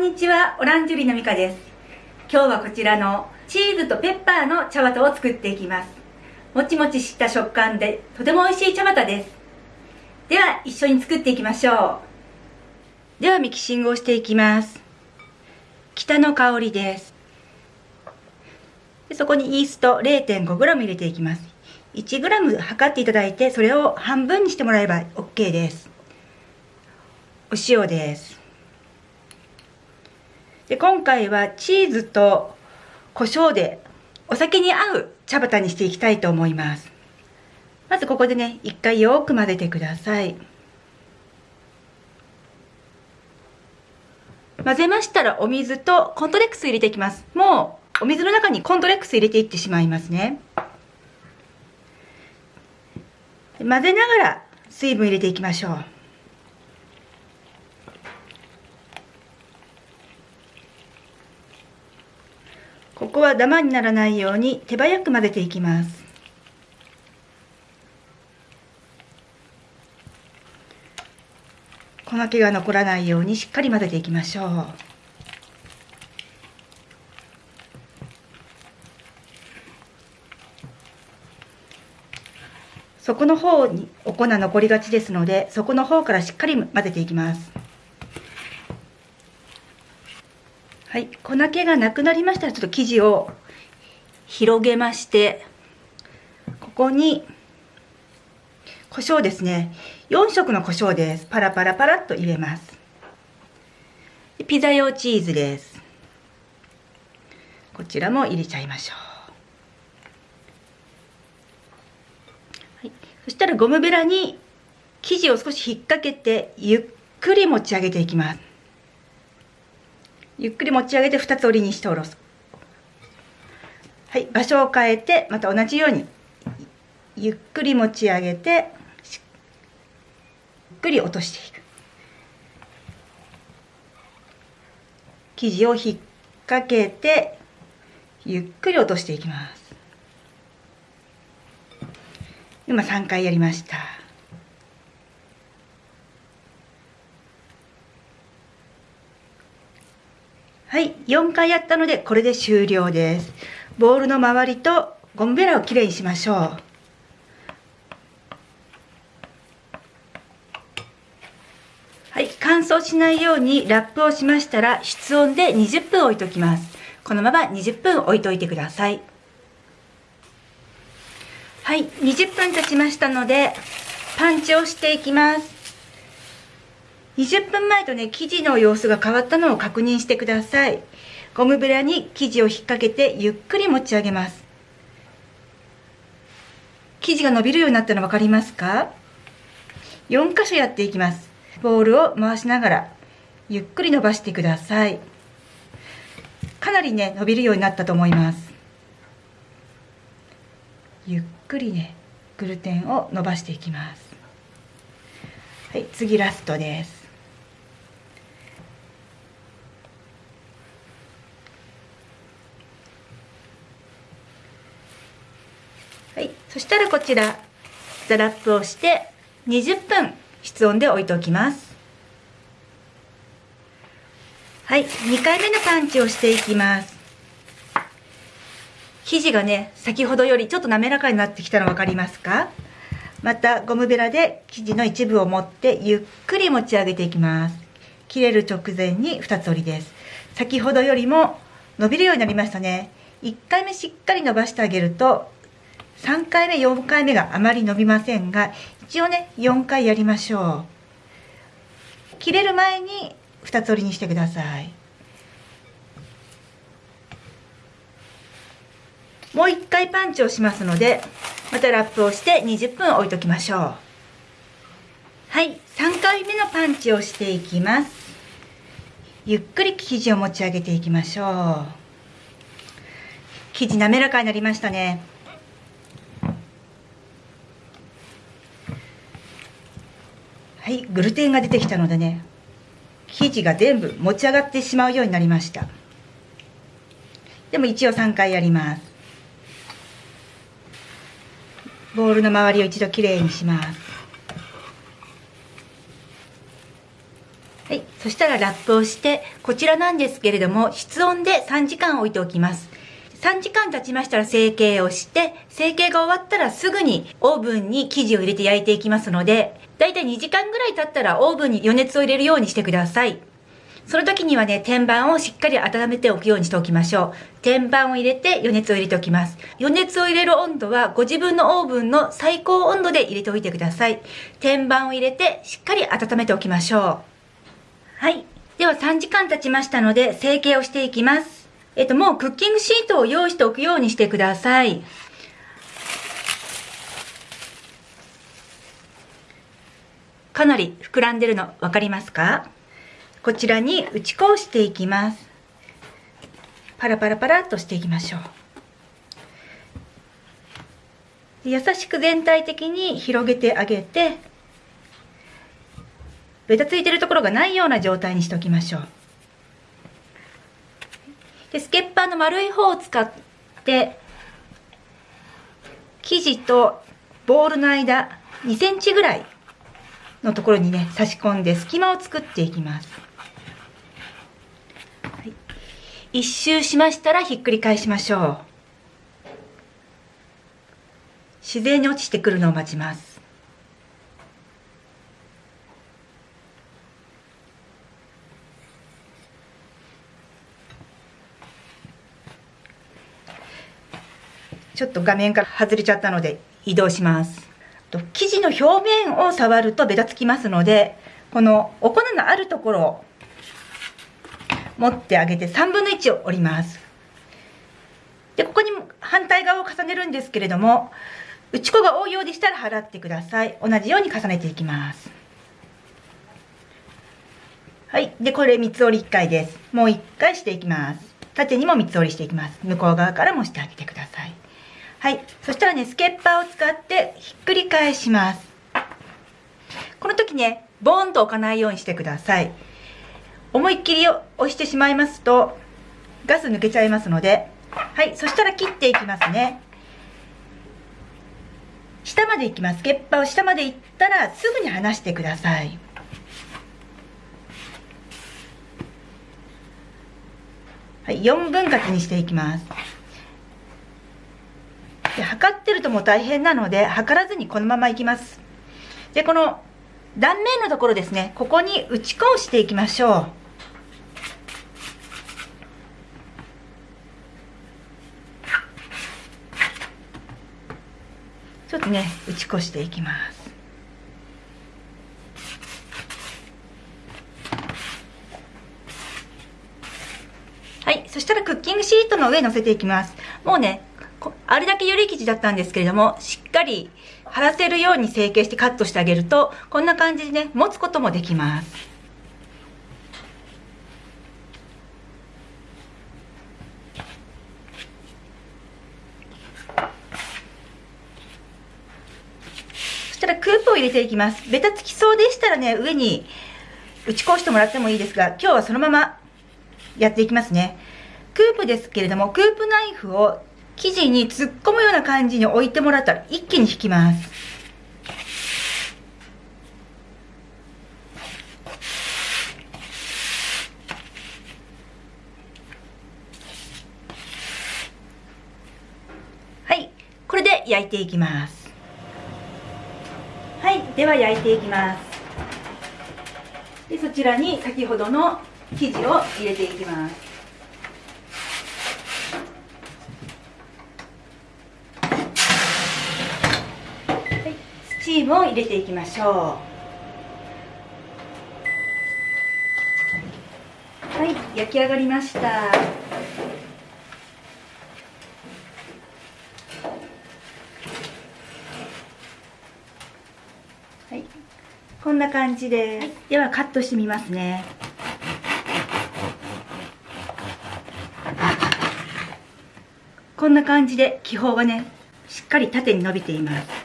んにちは、オランジュリのミカです。今日はこちらのチーズとペッパーの茶綿を作っていきます。もちもちした食感でとても美味しい茶綿です。では、一緒に作っていきましょう。では、ミキシングをしていきます。北の香りです。でそこにイースト 0.5g 入れていきます。1g 測っていただいて、それを半分にしてもらえば OK です。お塩です。で今回はチーズと胡椒でお酒に合う茶葉にしていきたいと思います。まずここでね、一回よく混ぜてください。混ぜましたらお水とコントレックス入れていきます。もうお水の中にコントレックス入れていってしまいますね。混ぜながら水分入れていきましょう。ここはダマにならないように手早く混ぜていきます。粉気が残らないようにしっかり混ぜていきましょう。底の方にお粉残りがちですので底の方からしっかり混ぜていきます。はい、粉気がなくなりましたらちょっと生地を広げましてここに胡椒ですね。4色の胡椒です。パラパラパラっと入れます。ピザ用チーズです。こちらも入れちゃいましょう、はい、そしたらゴムベラに生地を少し引っ掛けてゆっくり持ち上げていきます。ゆっくり持ち上げて2つ折りにして下ろす。はい場所を変えてまた同じようにゆっくり持ち上げてゆっくり落としていく。生地を引っ掛けてゆっくり落としていきます。今3回やりました。はい、4回やったのでこれで終了です。ボールの周りとゴムベラをきれいにしましょう。はい、乾燥しないようにラップをしましたら室温で20分置いときます。このまま20分置いといてください。はい、20分経ちましたのでパンチをしていきます。20分前とね、生地の様子が変わったのを確認してください。ゴムベラに生地を引っ掛けてゆっくり持ち上げます。生地が伸びるようになったの分かりますか ?4 箇所やっていきます。ボールを回しながらゆっくり伸ばしてください。かなりね、伸びるようになったと思います。ゆっくりね、グルテンを伸ばしていきます。はい、次ラストです。はい、そしたらこちらザラップをして20分室温で置いておきます。はい2回目のパンチをしていきます。生地がね先ほどよりちょっと滑らかになってきたの分かりますか？またゴムベラで生地の一部を持ってゆっくり持ち上げていきます。切れる直前に2つ折りです。先ほどよりも伸びるようになりましたね。1回目しっかり伸ばしてあげると3回目4回目があまり伸びませんが一応ね4回やりましょう。切れる前に2つ折りにしてください。もう1回パンチをしますのでまたラップをして20分置いときましょう。はい3回目のパンチをしていきます。ゆっくり生地を持ち上げていきましょう。生地滑らかになりましたね。いグルテンが出てきたのでね生地が全部持ち上がってしまうようになりました。でも一応3回やります。ボウルの周りを一度きれいにします。はいそしたらラップをして、こちらなんですけれども、室温で3時間置いておきます。3時間経ちましたら成形をして、成形が終わったらすぐにオーブンに生地を入れて焼いていきますので、だいたい2時間ぐらい経ったらオーブンに余熱を入れるようにしてください。その時にはね、天板をしっかり温めておくようにしておきましょう。天板を入れて余熱を入れておきます。余熱を入れる温度はご自分のオーブンの最高温度で入れておいてください。天板を入れてしっかり温めておきましょう。はい。では3時間経ちましたので成形をしていきます。えっと、もうクッキングシートを用意しておくようにしてください。かなり膨らんでるの分かりますか？こちらに打ち粉をしていきます。パラパラパラっとしていきましょう。優しく全体的に広げてあげて、ベタついてるところがないような状態にしておきましょう。で、スケッパーの丸い方を使って、生地とボールの間2センチぐらいのところにね、差し込んで隙間を作っていきます。一周しましたらひっくり返しましょう。自然に落ちてくるのを待ちます。ちょっと画面から外れちゃったので移動します。生地の表面を触るとベタつきますので、このお粉のあるところを持ってあげて3分の1を折ります。で、ここに反対側を重ねるんですけれども、打ち粉が多いようでしたら払ってください。同じように重ねていきます。はい。で、これ三つ折り1回です。もう1回していきます。縦にも三つ折りしていきます。向こう側からもしてあげてください。はい。そしたらね、スケッパーを使ってひっくり返します。この時ね、ボーンと置かないようにしてください。思いっきり押してしまいますとガス抜けちゃいますので。はい。そしたら切っていきますね。下まで行きます。スケッパーを下まで行ったらすぐに離してください。はい。4分割にしていきます。で測ってるとも大変なので測らずにこのままいきます。でこの断面のところですね。ここに打ち粉をしていきましょう。ちょっとね打ち越していきます。はい。そしたらクッキングシートの上に乗せていきます。もうねあれだけより生地だったんですけれどもしっかり貼らせるように成形してカットしてあげるとこんな感じでね持つこともできますそしたらクープを入れていきます。ベタつきそうでしたらね、上に打ち粉してもらってもいいですが、今日はそのままやっていきますね。クープですけれども、クープナイフを生地に突っ込むような感じに置いてもらったら一気に引きます。はい。これで焼いていきます。はいでは焼いていきますでそちらに先ほどの生地を入れていきますはいスチームを入れていきましょう。はい焼き上がりました。はいこんな感じで、はい、ではカットしてみますね。こんな感じで気泡がねしっかり縦に伸びています。